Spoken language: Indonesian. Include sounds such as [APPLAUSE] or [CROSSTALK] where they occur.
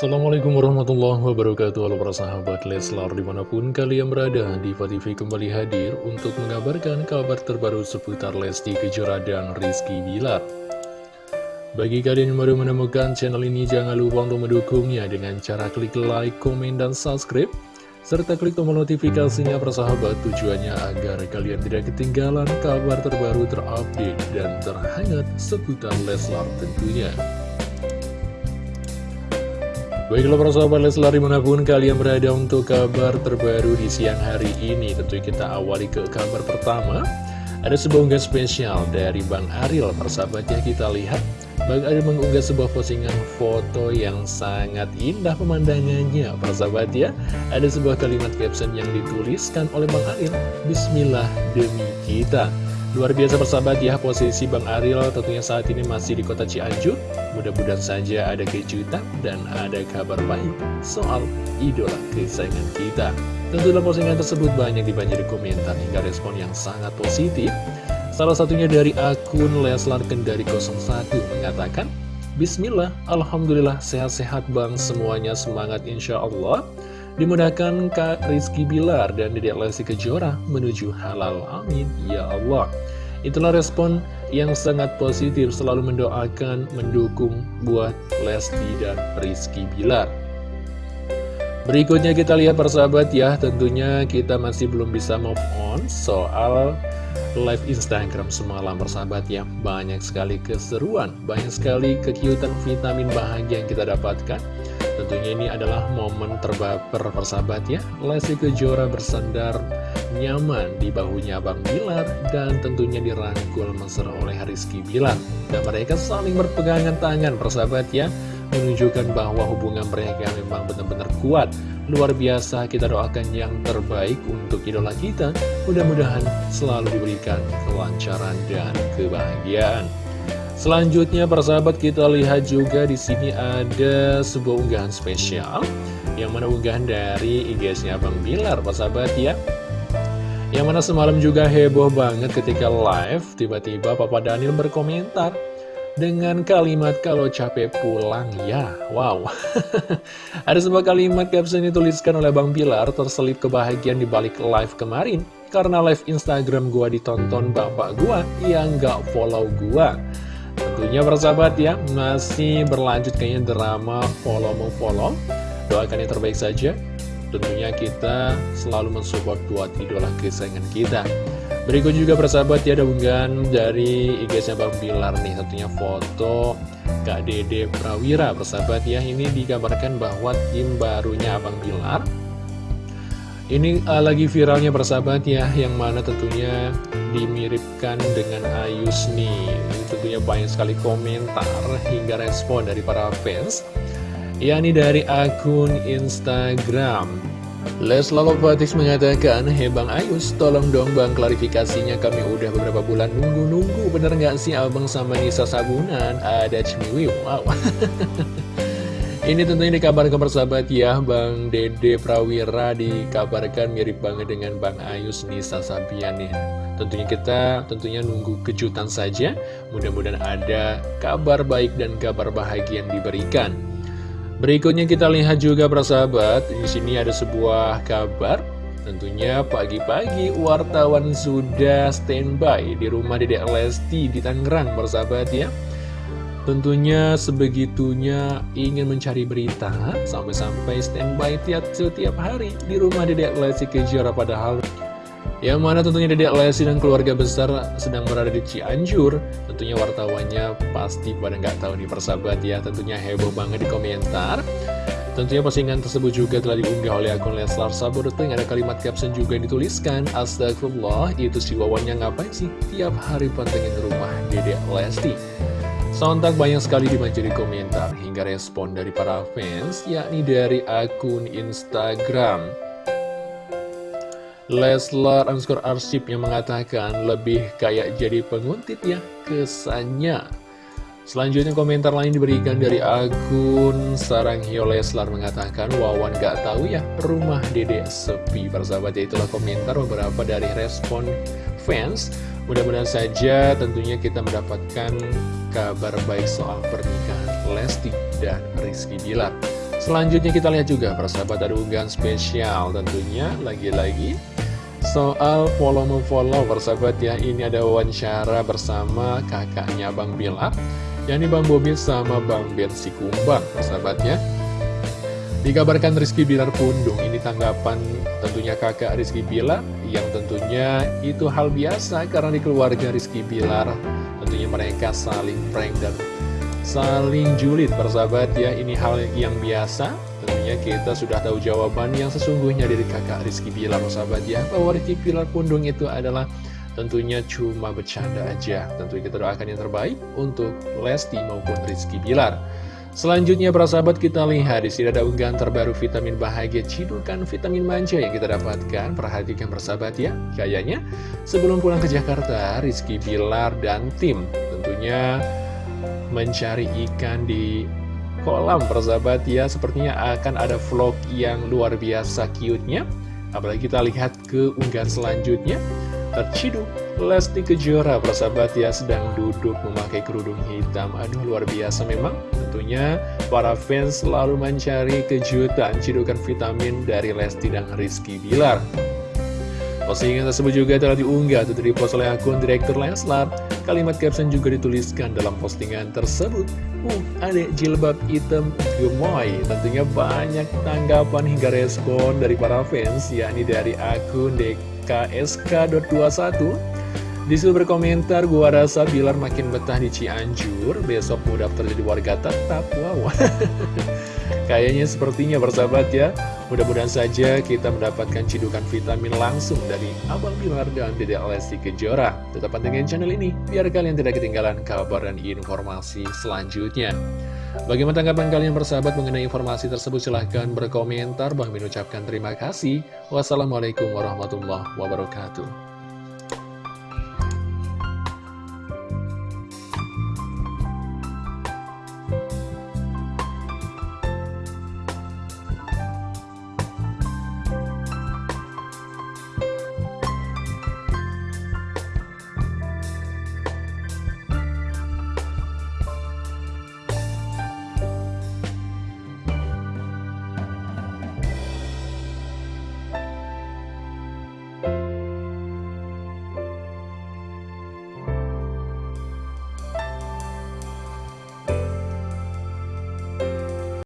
Assalamualaikum warahmatullahi wabarakatuh. Halo para sahabat Leslar di mana pun kalian berada Diva TV kembali hadir untuk mengabarkan kabar terbaru seputar Lesti Kejora dan Rizky Bilar. Bagi kalian yang baru menemukan channel ini jangan lupa untuk mendukungnya dengan cara klik like, komen, dan subscribe serta klik tombol notifikasinya persahabat tujuannya agar kalian tidak ketinggalan kabar terbaru terupdate dan terhangat seputar Leslar tentunya Baiklah para sahabat Leslar di mana pun kalian berada untuk kabar terbaru di siang hari ini Tentu kita awali ke kabar pertama. Ada sebuah unggah spesial dari Bang Aril Persahabat ya kita lihat. Bang Aril mengunggah sebuah postingan foto yang sangat indah pemandangannya Persahabat ya. Ada sebuah kalimat caption yang dituliskan oleh Bang Aril Bismillah demi kita Luar biasa persahabat ya posisi Bang Aril tentunya saat ini masih di kota Cianjur. Mudah-mudahan saja ada kejutan dan ada kabar baik soal idola kesayangan kita. Tentu dalam postingan tersebut banyak dibanjiri komentar hingga respon yang sangat positif. Salah satunya dari akun Leslar Kendari 01 mengatakan Bismillah, Alhamdulillah sehat-sehat bang. Semuanya semangat insya Allah Dimudahkan Kak Rizky Bilar dan Dedek Lesti Kejora menuju halal. Amin. Ya Allah. Itulah respon yang sangat positif. Selalu mendoakan, mendukung buat Lesti dan Rizky Bilar. Berikutnya kita lihat persahabat ya. Tentunya kita masih belum bisa move on soal live Instagram semalam persahabat ya. Banyak sekali keseruan, banyak sekali kekiutan vitamin bahagia yang kita dapatkan Tentunya ini adalah momen terbaper persahabat ya. Lesti Kejora bersandar nyaman di bahunya Bang Bilar Dan tentunya dirangkul mesra oleh Rizky Bilar. Dan mereka saling berpegangan tangan persahabat ya Menunjukkan bahwa hubungan mereka memang benar-benar kuat. Luar biasa kita doakan yang terbaik untuk idola kita. Mudah-mudahan selalu diberikan kelancaran dan kebahagiaan Selanjutnya persahabat kita lihat juga di sini ada sebuah unggahan spesial yang mana unggahan dari IG-nya Bang Bilar persahabat ya. Yang mana semalam juga heboh banget ketika live tiba-tiba Papa Daniel berkomentar dengan kalimat kalau capek pulang ya. Wow. [LAUGHS] ada sebuah kalimat caption dituliskan oleh Bang Bilar terselip kebahagiaan di balik live kemarin karena live Instagram gua ditonton bapak gua yang gak follow gua. Tentunya persahabat ya, masih berlanjut kayaknya drama follow-follow. Doakan yang terbaik saja. Tentunya kita selalu mensupport buat idola kesayangan kita. Berikut juga persahabat ya, ada unggahan dari IG-nya Bang Bilar nih. Tentunya foto Kak Dede Prawira persahabat ya. Ini dikabarkan bahwa tim barunya Abang Bilar ini uh, lagi viralnya persahabat ya, yang mana tentunya dimiripkan dengan Ayus nih. Ini tentunya banyak sekali komentar hingga respon dari para fans. yakni dari akun Instagram. Les Lalopatis mengatakan, Hei Bang Ayus, tolong dong Bang klarifikasinya kami udah beberapa bulan nunggu-nunggu. Bener nggak sih Abang sama Nisa Sabunan? Ada cemiwiw, wow. [LAUGHS] Ini tentunya dikabarkan persahabat ya Bang Dede Prawira dikabarkan mirip banget dengan Bang Ayus Nisa Sabian nih. Tentunya kita tentunya nunggu kejutan saja. Mudah-mudahan ada kabar baik dan kabar bahagia yang diberikan. Berikutnya kita lihat juga persahabat Di sini ada sebuah kabar. Tentunya pagi-pagi wartawan sudah standby di rumah Dedek Lesti di Tangerang persahabat ya Tentunya sebegitunya ingin mencari berita Sampai-sampai standby tiap setiap hari di rumah Dedek Lesti Kejora Padahal yang mana tentunya Dedek Lesti dan keluarga besar sedang berada di Cianjur. Tentunya wartawannya pasti pada nggak tahu nih persahabat ya Tentunya heboh banget di komentar. Tentunya postingan tersebut juga telah diunggah oleh akun Leslar Saboruting Ada kalimat caption juga yang dituliskan Astagfirullah, itu si wawannya ngapain sih tiap hari pantengin rumah Dedek Lesti Sontak banyak sekali dibanjiri komentar hingga respon dari para fans, yakni dari akun Instagram. Leslar underscore arsip yang mengatakan lebih kayak jadi penguntit ya kesannya. Selanjutnya komentar lain diberikan dari akun Sarang Hio Leslar mengatakan Wawan gak tahu ya rumah dede sepi Persahabat ya itulah komentar beberapa dari respon fans Mudah-mudahan saja tentunya kita mendapatkan kabar baik soal pernikahan Lesti dan Rizky Bilar. Selanjutnya kita lihat juga persahabat ada unggahan spesial tentunya lagi-lagi soal follow follow persahabat ya ini ada wawancara bersama kakaknya Bang Bilar yakni Bang Bobi sama Bang Ben Sikumbang persahabatnya Dikabarkan Rizky Bilar pundung, ini tanggapan tentunya kakak Rizky Bilar yang tentunya itu hal biasa karena di keluarga Rizky Bilar tentunya mereka saling prank dan saling julid persahabat. Ya ini hal yang biasa. Tentunya kita sudah tahu jawaban yang sesungguhnya dari kakak Rizky Bilar persahabat. Ya bahwa Rizky Bilar pundung itu adalah tentunya cuma bercanda aja. Tentunya kita doakan yang terbaik untuk Lesti maupun Rizky Bilar Selanjutnya para sahabat kita lihat di sini ada unggahan terbaru vitamin bahagia cidukan vitamin manja yang kita dapatkan. Perhatikan persahabat ya. Kayaknya sebelum pulang ke Jakarta, Rizky Bilar dan tim tentunya mencari ikan di kolam persahabat ya. Sepertinya akan ada vlog yang luar biasa cute-nya. Apalagi kita lihat ke unggahan selanjutnya terciduk Lesti Kejora persahabat ya sedang duduk memakai kerudung hitam aduh luar biasa memang tentunya para fans selalu mencari kejutan cidukan vitamin dari Lesti dan Rizky Bilar Postingan tersebut juga telah diunggah atau dipost oleh akun Direktur Leslar. Kalimat caption juga dituliskan dalam postingan tersebut. Uh, adek jilbab hitam gemoy. Tentunya banyak tanggapan hingga respon dari para fans, yakni dari akun DKSK.21. Di situ berkomentar, gua rasa Bilar makin betah di Cianjur, besok mau daftar jadi warga tetap. Wow. [LAUGHS] Kayaknya sepertinya bersahabat ya Mudah-mudahan saja kita mendapatkan cidukan vitamin langsung dari Abang Bilar dan Dede Lesti Kejora Tetap pantengin channel ini biar kalian tidak ketinggalan kabar dan informasi selanjutnya Bagaimana tanggapan kalian bersahabat mengenai informasi tersebut? Silahkan berkomentar. Bang mengucapkan terima kasih. Wassalamualaikum warahmatullahi wabarakatuh